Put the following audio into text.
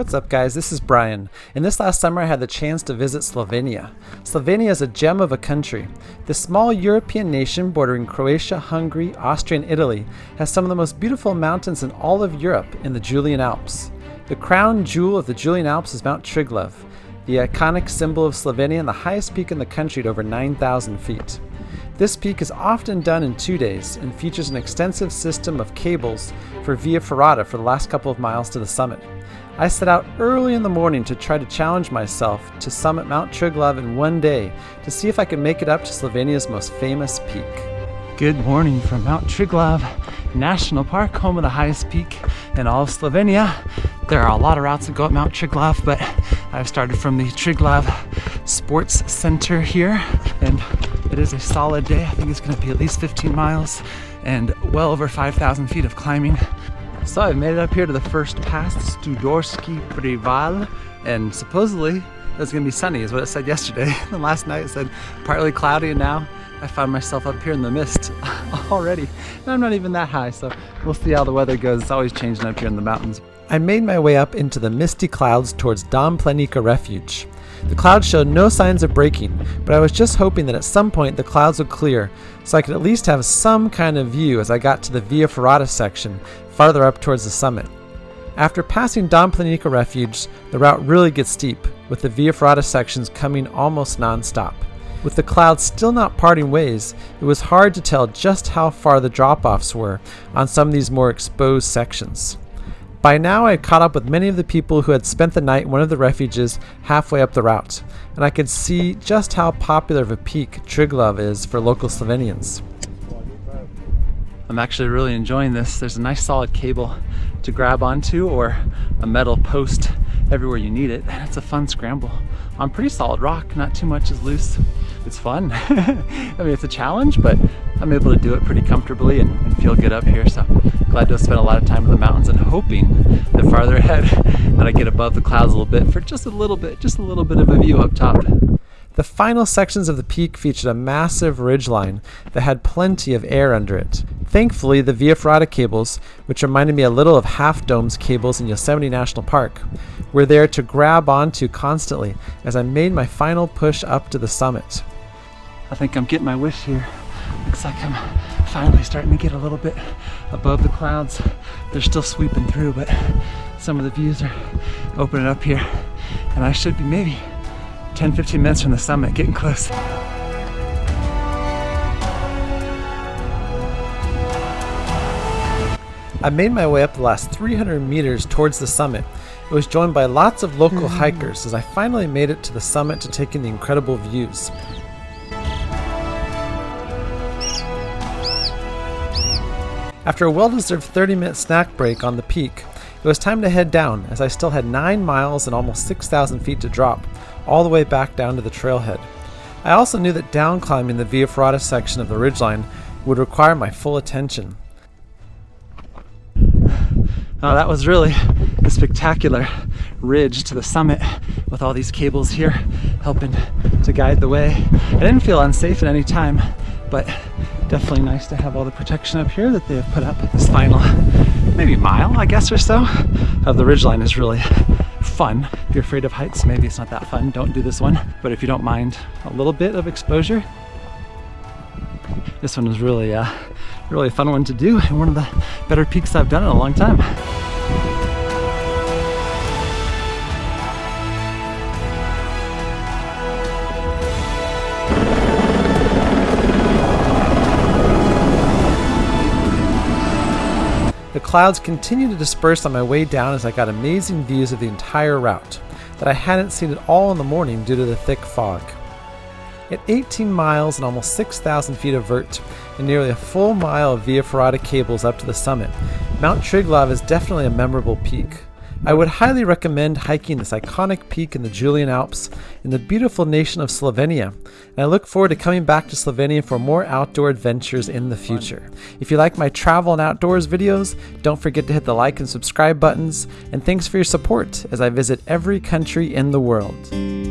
What's up guys, this is Brian, and this last summer I had the chance to visit Slovenia. Slovenia is a gem of a country. This small European nation bordering Croatia, Hungary, Austria, and Italy has some of the most beautiful mountains in all of Europe in the Julian Alps. The crown jewel of the Julian Alps is Mount Triglav, the iconic symbol of Slovenia and the highest peak in the country at over 9,000 feet. This peak is often done in two days and features an extensive system of cables for Via Ferrata for the last couple of miles to the summit. I set out early in the morning to try to challenge myself to summit Mount Triglav in one day to see if I could make it up to Slovenia's most famous peak. Good morning from Mount Triglav National Park, home of the highest peak in all of Slovenia. There are a lot of routes that go up Mount Triglav, but I've started from the Triglav Sports Center here, and it is a solid day. I think it's going to be at least 15 miles and well over 5,000 feet of climbing so I've made it up here to the first pass, Studorski Preval, and supposedly it's gonna be sunny is what it said yesterday. and last night it said partly cloudy and now I found myself up here in the mist already. And I'm not even that high, so we'll see how the weather goes. It's always changing up here in the mountains. I made my way up into the misty clouds towards Dom Planika Refuge. The clouds showed no signs of breaking, but I was just hoping that at some point the clouds would clear so I could at least have some kind of view as I got to the Via Ferrata section farther up towards the summit. After passing Dom Planika Refuge, the route really gets steep, with the Via Ferrata sections coming almost non-stop. With the clouds still not parting ways, it was hard to tell just how far the drop-offs were on some of these more exposed sections. By now I had caught up with many of the people who had spent the night in one of the refuges halfway up the route, and I could see just how popular of a peak Triglav is for local Slovenians. I'm actually really enjoying this. There's a nice solid cable to grab onto or a metal post everywhere you need it. And it's a fun scramble on pretty solid rock. Not too much is loose. It's fun. I mean, it's a challenge, but I'm able to do it pretty comfortably and, and feel good up here. So glad to have spent a lot of time in the mountains and hoping that farther ahead that I get above the clouds a little bit for just a little bit, just a little bit of a view up top. The final sections of the peak featured a massive ridgeline that had plenty of air under it. Thankfully, the Via Ferrata cables, which reminded me a little of Half Dome's cables in Yosemite National Park, were there to grab onto constantly as I made my final push up to the summit. I think I'm getting my wish here. Looks like I'm finally starting to get a little bit above the clouds. They're still sweeping through, but some of the views are opening up here. And I should be maybe 10, 15 minutes from the summit, getting close. I made my way up the last 300 meters towards the summit. It was joined by lots of local mm. hikers as I finally made it to the summit to take in the incredible views. After a well-deserved 30-minute snack break on the peak, it was time to head down as I still had 9 miles and almost 6,000 feet to drop, all the way back down to the trailhead. I also knew that down climbing the Via Ferrata section of the ridgeline would require my full attention. Oh, that was really a spectacular ridge to the summit with all these cables here helping to guide the way. I didn't feel unsafe at any time, but definitely nice to have all the protection up here that they have put up. This final maybe mile, I guess, or so of the ridgeline is really fun. If you're afraid of heights, maybe it's not that fun. Don't do this one. But if you don't mind a little bit of exposure, this one was really, uh, really a fun one to do and one of the better peaks I've done in a long time. Clouds continued to disperse on my way down as I got amazing views of the entire route that I hadn't seen at all in the morning due to the thick fog. At 18 miles and almost 6,000 feet of vert and nearly a full mile of Via Ferrata cables up to the summit, Mount Triglav is definitely a memorable peak. I would highly recommend hiking this iconic peak in the Julian Alps in the beautiful nation of Slovenia, and I look forward to coming back to Slovenia for more outdoor adventures in the future. If you like my travel and outdoors videos, don't forget to hit the like and subscribe buttons, and thanks for your support as I visit every country in the world.